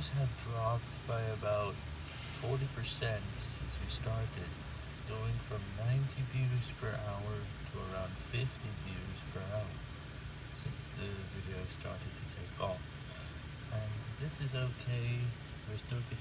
views have dropped by about 40% since we started, going from 90 views per hour to around 50 views per hour since the video started to take off. And this is okay, we're still getting